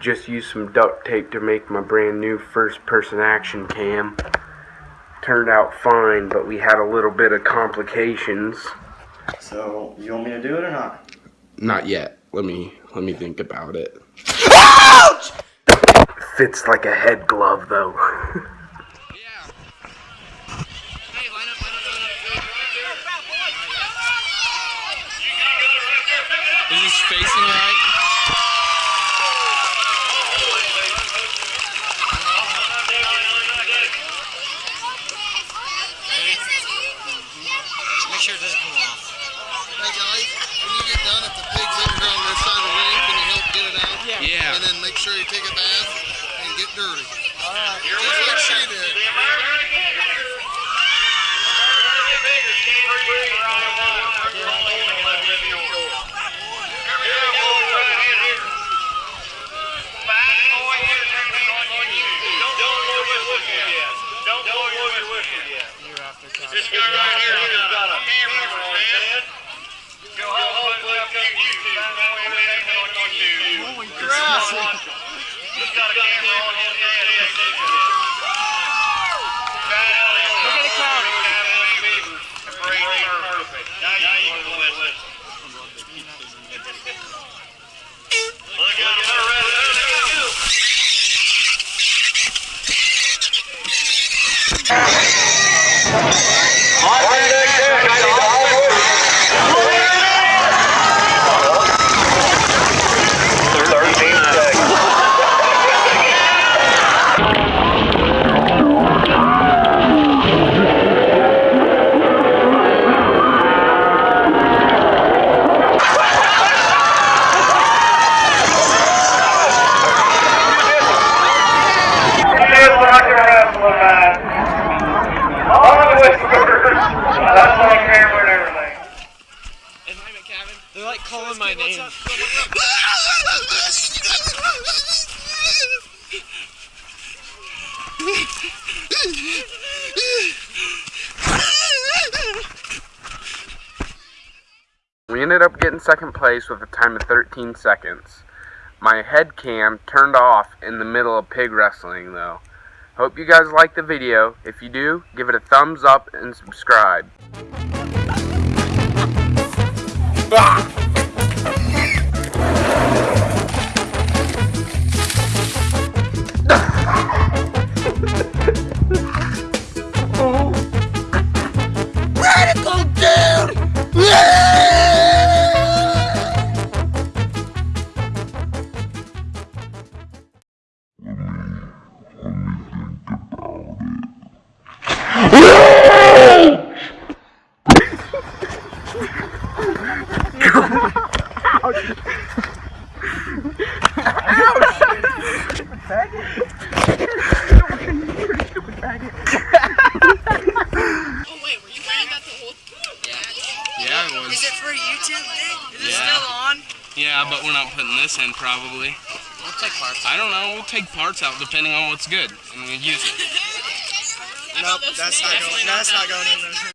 Just used some duct tape to make my brand new first person action cam. Turned out fine, but we had a little bit of complications. So, you want me to do it or not? Not yet. Let me let me think about it. Ouch! Fits like a head glove though. Is this facing right? Sure it doesn't come off. Hey guys, when you get done, if the pig's over here on this side of the ring, can you help get it out? Yeah. And then make sure you take a bath and get dirty. Alright. Just like she did. This guy right here, he's got a hammer in his head. Go home, put up YouTube. Holy crap! He's got a camera on his head. Look at the crowd. Perfect. Now you can listen. Look out, they're ready. There they go. They're like calling my name. We ended up getting second place with a time of 13 seconds. My head cam turned off in the middle of pig wrestling though. Hope you guys like the video. If you do, give it a thumbs up and subscribe. Radical Is it for YouTube thing? Is it Yeah. still on? Yeah, but we're not putting this in probably. We'll take parts. I don't know. We'll take parts out depending on what's good and we use it. Nope, that's not going. That's not going in there.